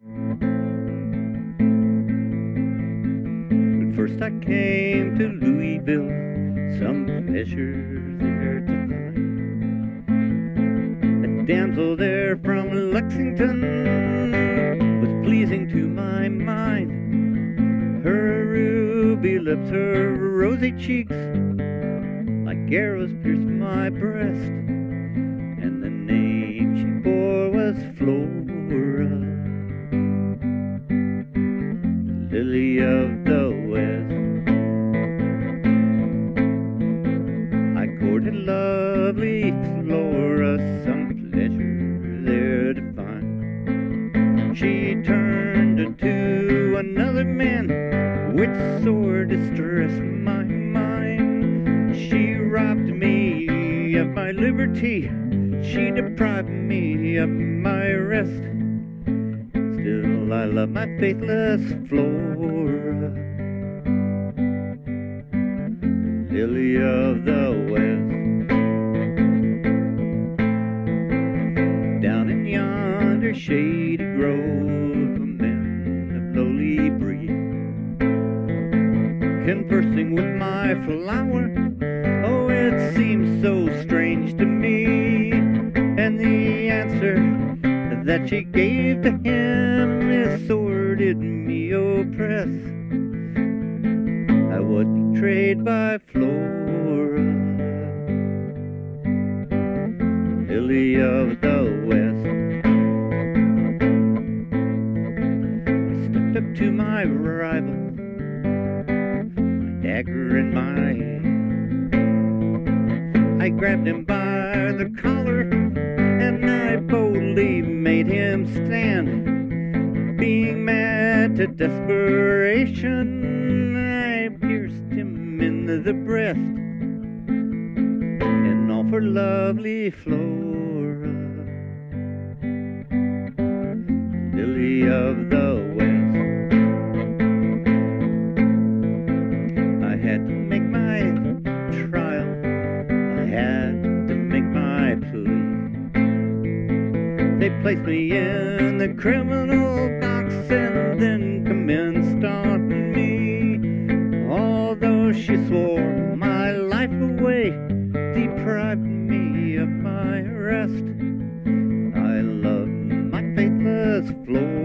But first I came to Louisville, some pleasures there to find. A damsel there from Lexington was pleasing to my mind. Her ruby lips, her rosy cheeks, like arrows pierced my breast. And the name she bore was Flora, Flora, some pleasure there to find. She turned into another man, which sore distressed my mind. She robbed me of my liberty, she deprived me of my rest. Still, I love my faithless Flora, shady grove, a man of lowly breed, conversing with my flower. Oh, it seems so strange to me, and the answer that she gave to him is sore me oppress. I was betrayed by Flora, lily of the to my rival, my dagger in my hand. I grabbed him by the collar and I boldly made him stand. Being mad to desperation, I pierced him in the breast and all for lovely Flora, They placed me in the criminal box and then commenced on me. Although she swore my life away, deprived me of my rest. I love my faithless Flora.